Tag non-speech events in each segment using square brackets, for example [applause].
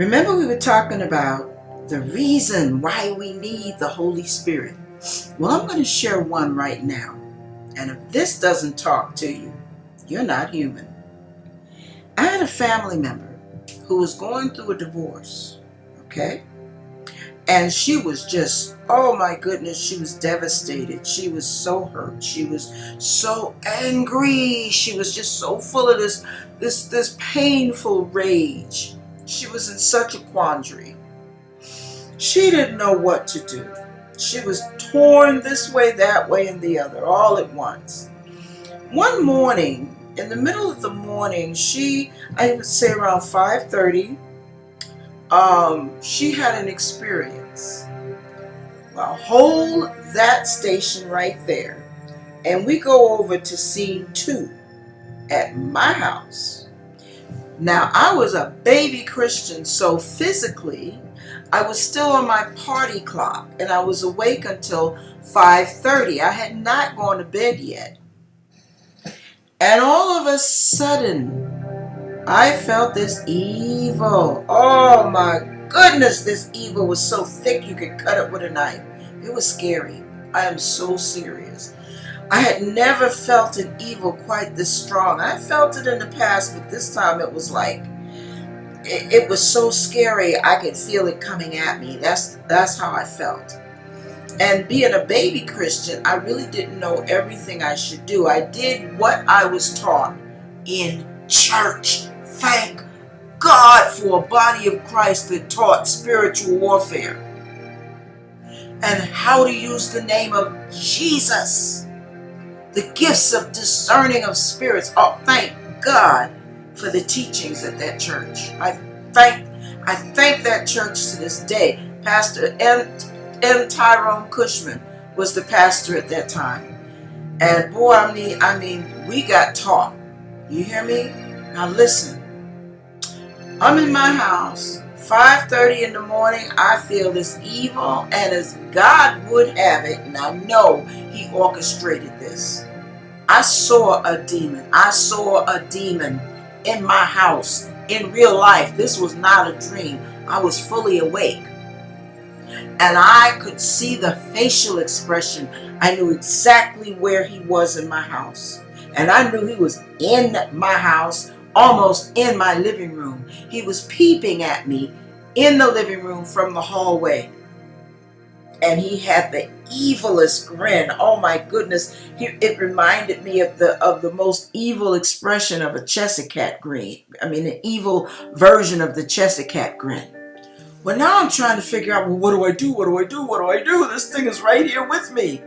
Remember, we were talking about the reason why we need the Holy Spirit. Well, I'm going to share one right now. And if this doesn't talk to you, you're not human. I had a family member who was going through a divorce, okay? And she was just, oh my goodness, she was devastated. She was so hurt. She was so angry. She was just so full of this, this, this painful rage. She was in such a quandary. She didn't know what to do. She was torn this way, that way, and the other, all at once. One morning, in the middle of the morning, she, I would say around 5.30, um, she had an experience. Well, hold that station right there. And we go over to scene two at my house. Now, I was a baby Christian, so physically, I was still on my party clock and I was awake until 5.30. I had not gone to bed yet. And all of a sudden, I felt this evil. Oh my goodness, this evil was so thick you could cut it with a knife. It was scary. I am so serious. I had never felt an evil quite this strong. I felt it in the past, but this time it was like it, it was so scary. I could feel it coming at me. That's that's how I felt. And being a baby Christian, I really didn't know everything I should do. I did what I was taught in church. Thank God for a body of Christ that taught spiritual warfare and how to use the name of Jesus. The gifts of discerning of spirits. Oh, thank God for the teachings at that church. I thank I thank that church to this day. Pastor M. M. Tyrone Cushman was the pastor at that time. And boy, I mean, I mean, we got taught. You hear me? Now listen. I'm in my house, 5.30 in the morning. I feel this evil, and as God would have it, and I know He orchestrated this. I saw a demon. I saw a demon in my house in real life. This was not a dream. I was fully awake. And I could see the facial expression. I knew exactly where he was in my house. And I knew he was in my house, almost in my living room. He was peeping at me in the living room from the hallway and he had the evilest grin. Oh my goodness. He, it reminded me of the of the most evil expression of a Cheshire grin. I mean, an evil version of the Cheshire grin. Well, now I'm trying to figure out, well, what do I do? What do I do? What do I do? This thing is right here with me.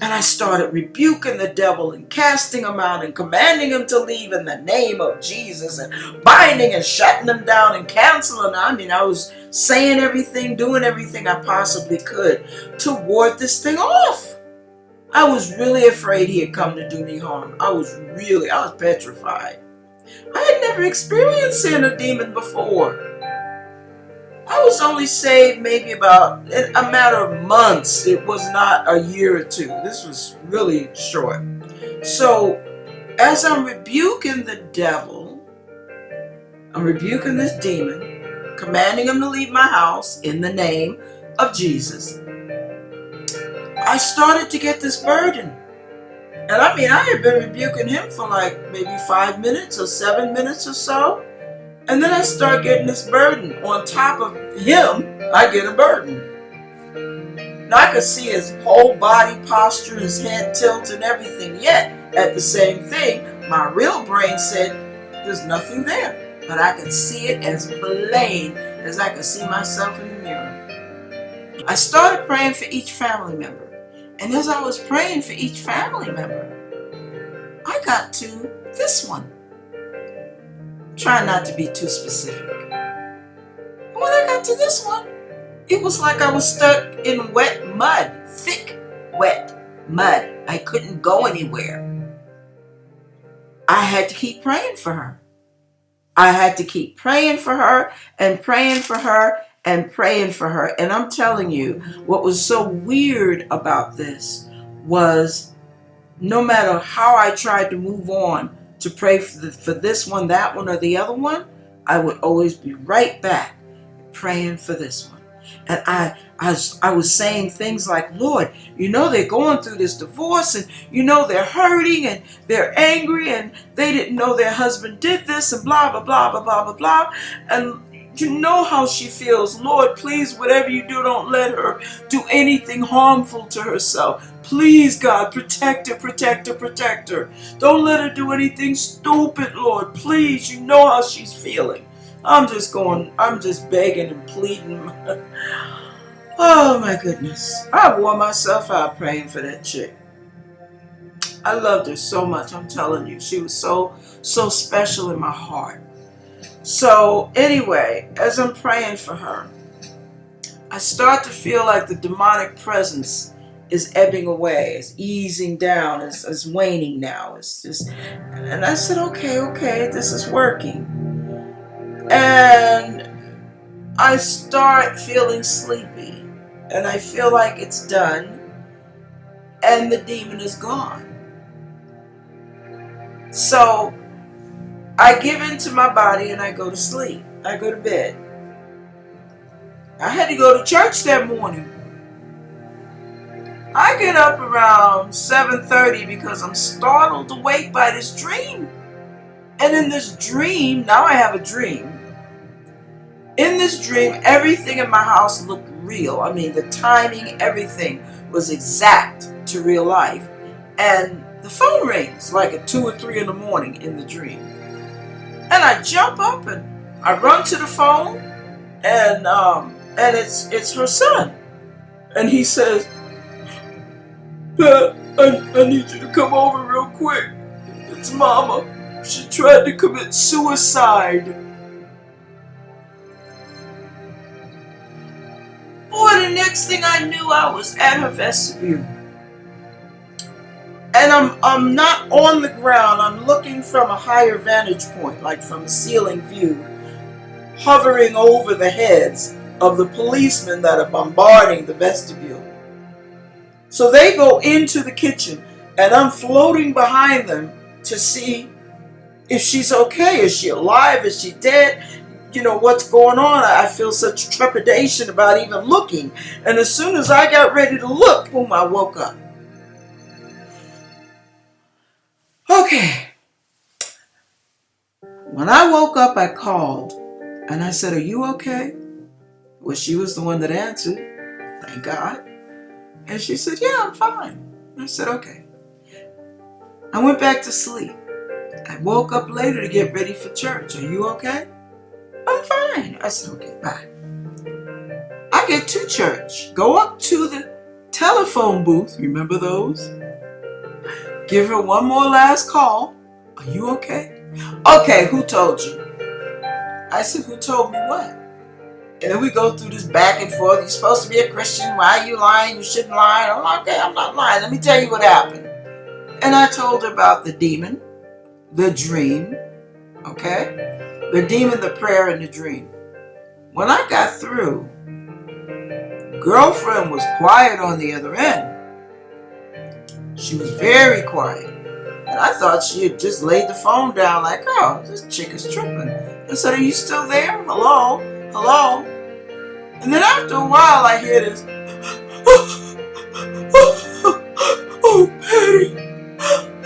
And I started rebuking the devil and casting him out and commanding him to leave in the name of Jesus and binding and shutting him down and canceling. I mean, I was saying everything, doing everything I possibly could to ward this thing off. I was really afraid he had come to do me harm. I was really, I was petrified. I had never experienced seeing a demon before. I was only saved maybe about a matter of months. It was not a year or two. This was really short. So as I'm rebuking the devil, I'm rebuking this demon, commanding him to leave my house in the name of Jesus. I started to get this burden. And I mean, I had been rebuking him for like maybe five minutes or seven minutes or so. And then I start getting this burden. On top of him, I get a burden. Now I could see his whole body posture, his head tilt and everything. Yet, at the same thing, my real brain said, there's nothing there. But I could see it as plain as I could see myself in the mirror. I started praying for each family member. And as I was praying for each family member, I got to this one. Try not to be too specific. And when I got to this one, it was like I was stuck in wet mud, thick, wet mud. I couldn't go anywhere. I had to keep praying for her. I had to keep praying for her and praying for her and praying for her. And I'm telling you, what was so weird about this was no matter how I tried to move on, to pray for, the, for this one, that one, or the other one, I would always be right back praying for this one. And I, I, was, I was saying things like, Lord, you know they're going through this divorce and you know they're hurting and they're angry and they didn't know their husband did this and blah, blah, blah, blah, blah, blah, blah. And you know how she feels. Lord, please, whatever you do, don't let her do anything harmful to herself. Please, God, protect her, protect her, protect her. Don't let her do anything stupid, Lord. Please, you know how she's feeling. I'm just going, I'm just begging and pleading. [laughs] oh my goodness. I wore myself out praying for that chick. I loved her so much, I'm telling you. She was so, so special in my heart. So anyway, as I'm praying for her, I start to feel like the demonic presence is ebbing away, is easing down, is, is waning now. It's just, and I said, okay, okay, this is working. And I start feeling sleepy, and I feel like it's done, and the demon is gone. So I give in to my body and I go to sleep. I go to bed. I had to go to church that morning. I get up around 7.30 because I'm startled awake by this dream. And in this dream, now I have a dream. In this dream, everything in my house looked real. I mean, the timing, everything was exact to real life. And the phone rings like at 2 or 3 in the morning in the dream. And I jump up and I run to the phone and um, and it's it's her son. And he says, Pat, I, I need you to come over real quick. It's mama. She tried to commit suicide. Boy, the next thing I knew I was at her vestibule I'm I'm not on the ground. I'm looking from a higher vantage point, like from a ceiling view, hovering over the heads of the policemen that are bombarding the vestibule. So they go into the kitchen, and I'm floating behind them to see if she's okay. Is she alive? Is she dead? You know, what's going on? I feel such trepidation about even looking. And as soon as I got ready to look, boom, I woke up. Okay. When I woke up, I called and I said, Are you okay? Well, she was the one that answered. Thank God. And she said, Yeah, I'm fine. I said, Okay. I went back to sleep. I woke up later to get ready for church. Are you okay? I'm fine. I said, Okay, bye. I get to church, go up to the telephone booth. Remember those? Give her one more last call. Are you okay? Okay, who told you? I said, who told me what? And then we go through this back and forth. You're supposed to be a Christian. Why are you lying? You shouldn't lie. I'm like, okay, I'm not lying. Let me tell you what happened. And I told her about the demon, the dream, okay? The demon, the prayer, and the dream. When I got through, girlfriend was quiet on the other end. She was very quiet. And I thought she had just laid the phone down like, oh, this chick is tripping. I said, are you still there? Hello? Hello? And then after a while, I hear this, oh, oh, oh, oh Patty.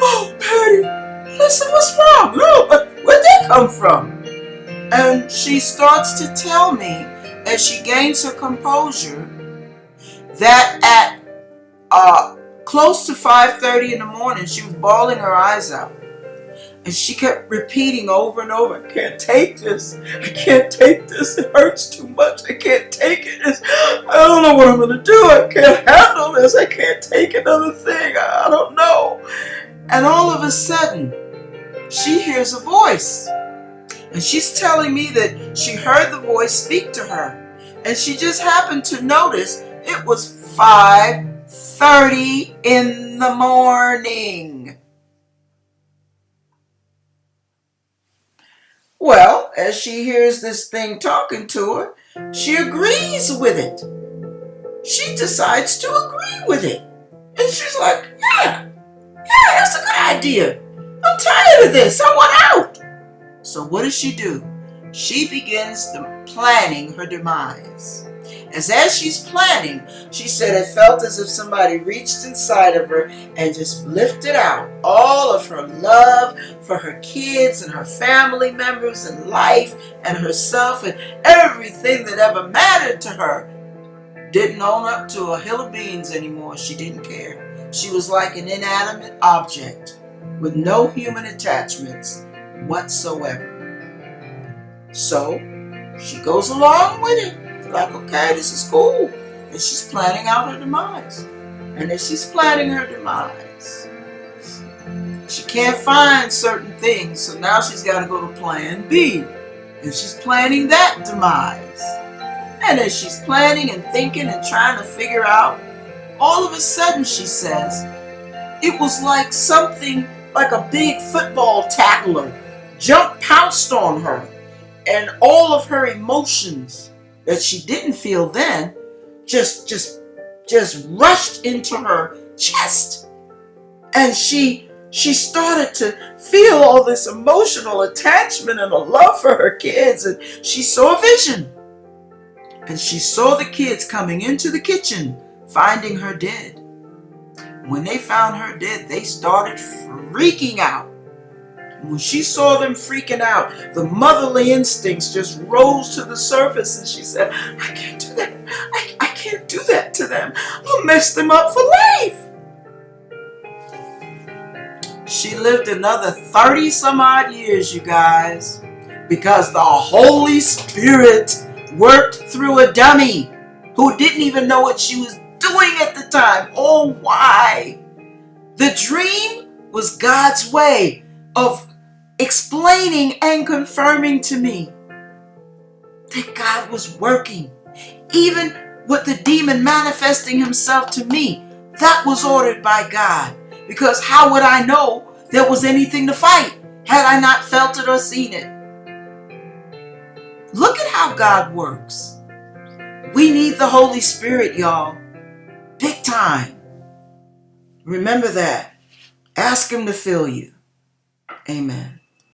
Oh, Patty. I said, what's wrong? No, where'd that come from? And she starts to tell me, as she gains her composure, that at uh, Close to 5.30 in the morning, she was bawling her eyes out. And she kept repeating over and over, I can't take this. I can't take this. It hurts too much. I can't take it. It's, I don't know what I'm going to do. I can't handle this. I can't take another thing. I, I don't know. And all of a sudden, she hears a voice. And she's telling me that she heard the voice speak to her. And she just happened to notice it was five 30 in the morning. Well, as she hears this thing talking to her, she agrees with it. She decides to agree with it. And she's like, yeah, yeah, that's a good idea. I'm tired of this. I want out. So what does she do? she begins the planning her demise. As as she's planning, she said it felt as if somebody reached inside of her and just lifted out all of her love for her kids and her family members and life and herself and everything that ever mattered to her. Didn't own up to a hill of beans anymore. She didn't care. She was like an inanimate object with no human attachments whatsoever. So she goes along with it like, okay, this is cool. And she's planning out her demise. And as she's planning her demise, she can't find certain things. So now she's got to go to plan B. And she's planning that demise. And as she's planning and thinking and trying to figure out, all of a sudden she says, it was like something like a big football tackler jumped pounced on her and all of her emotions that she didn't feel then just just just rushed into her chest. And she she started to feel all this emotional attachment and a love for her kids. And she saw a vision. And she saw the kids coming into the kitchen finding her dead. When they found her dead they started freaking out when she saw them freaking out, the motherly instincts just rose to the surface and she said, I can't do that. I, I can't do that to them. I'll mess them up for life. She lived another 30 some odd years, you guys, because the Holy Spirit worked through a dummy who didn't even know what she was doing at the time. Oh, why? The dream was God's way of explaining and confirming to me that God was working. Even with the demon manifesting himself to me, that was ordered by God. Because how would I know there was anything to fight had I not felt it or seen it? Look at how God works. We need the Holy Spirit, y'all. Big time. Remember that. Ask Him to fill you. Amen.